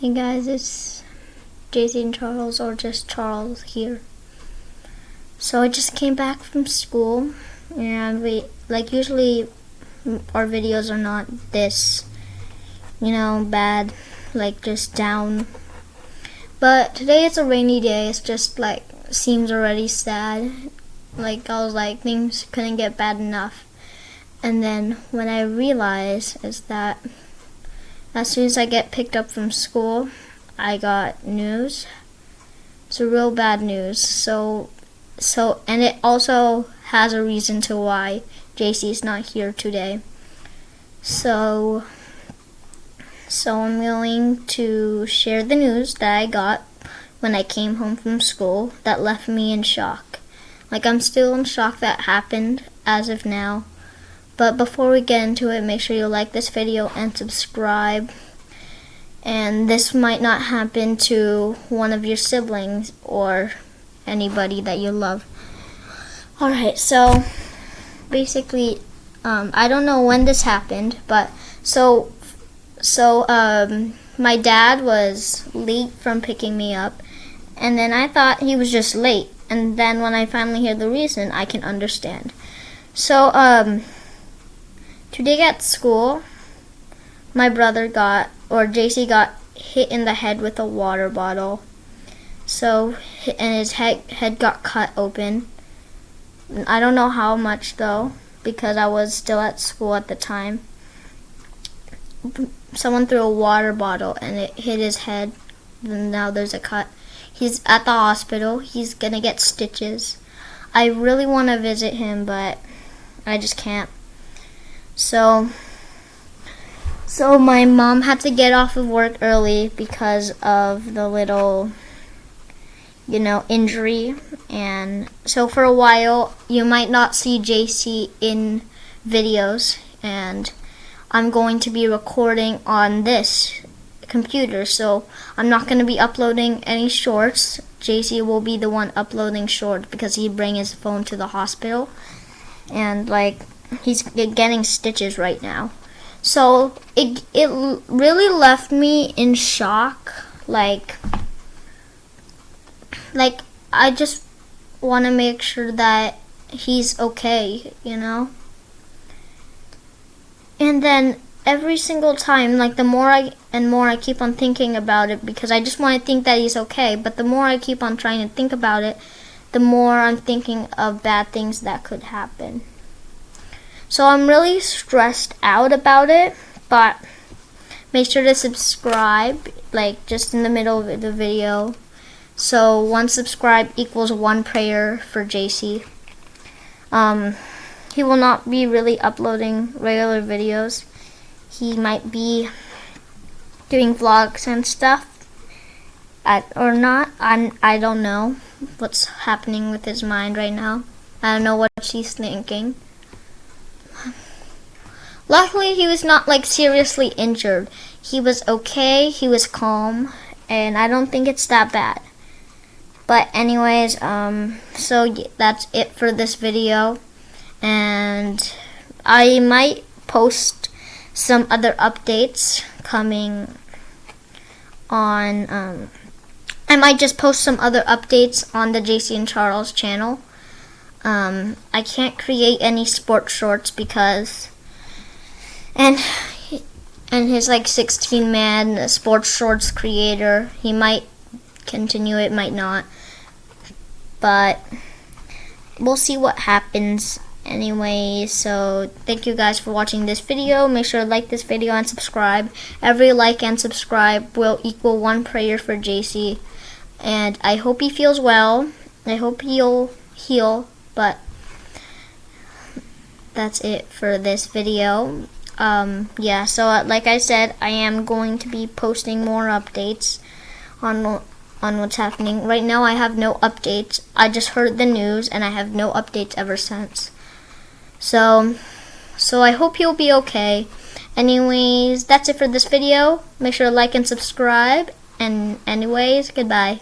Hey guys, it's and Charles, or just Charles here. So I just came back from school, and we, like usually our videos are not this, you know, bad, like just down. But today it's a rainy day, it's just like, seems already sad. Like I was like, things couldn't get bad enough. And then when I realized is that as soon as I get picked up from school, I got news. It's a real bad news. So, so, and it also has a reason to why JC is not here today. So, so I'm willing to share the news that I got when I came home from school that left me in shock. Like I'm still in shock that happened as of now. But before we get into it, make sure you like this video and subscribe. And this might not happen to one of your siblings or anybody that you love. Alright, so basically, um, I don't know when this happened, but so, so um, my dad was late from picking me up, and then I thought he was just late. And then when I finally hear the reason, I can understand. So, um, Today at school, my brother got, or JC got hit in the head with a water bottle. So, and his head, head got cut open. I don't know how much though, because I was still at school at the time. Someone threw a water bottle and it hit his head. And now there's a cut. He's at the hospital. He's gonna get stitches. I really want to visit him, but I just can't. So, so my mom had to get off of work early because of the little, you know, injury. And so for a while, you might not see JC in videos. And I'm going to be recording on this computer. So I'm not going to be uploading any shorts. JC will be the one uploading shorts because he bring his phone to the hospital. And like he's getting stitches right now. So it it really left me in shock. Like like I just want to make sure that he's okay, you know. And then every single time, like the more I and more I keep on thinking about it because I just want to think that he's okay. But the more I keep on trying to think about it, the more I'm thinking of bad things that could happen. So I'm really stressed out about it, but make sure to subscribe, like just in the middle of the video. So one subscribe equals one prayer for JC. Um, he will not be really uploading regular videos. He might be doing vlogs and stuff. Or not, I'm, I don't know what's happening with his mind right now. I don't know what she's thinking. Luckily, he was not like seriously injured. He was okay, he was calm, and I don't think it's that bad. But anyways, um, so that's it for this video. And I might post some other updates coming on, um, I might just post some other updates on the JC and Charles channel. Um, I can't create any sports shorts because and and his like 16 man sports shorts creator. He might continue it might not. But we'll see what happens anyway. So thank you guys for watching this video. Make sure to like this video and subscribe. Every like and subscribe will equal one prayer for JC and I hope he feels well. I hope he'll heal but that's it for this video um, yeah, so uh, like I said, I am going to be posting more updates on on what's happening. Right now, I have no updates. I just heard the news, and I have no updates ever since. So, so I hope you'll be okay. Anyways, that's it for this video. Make sure to like and subscribe. And anyways, goodbye.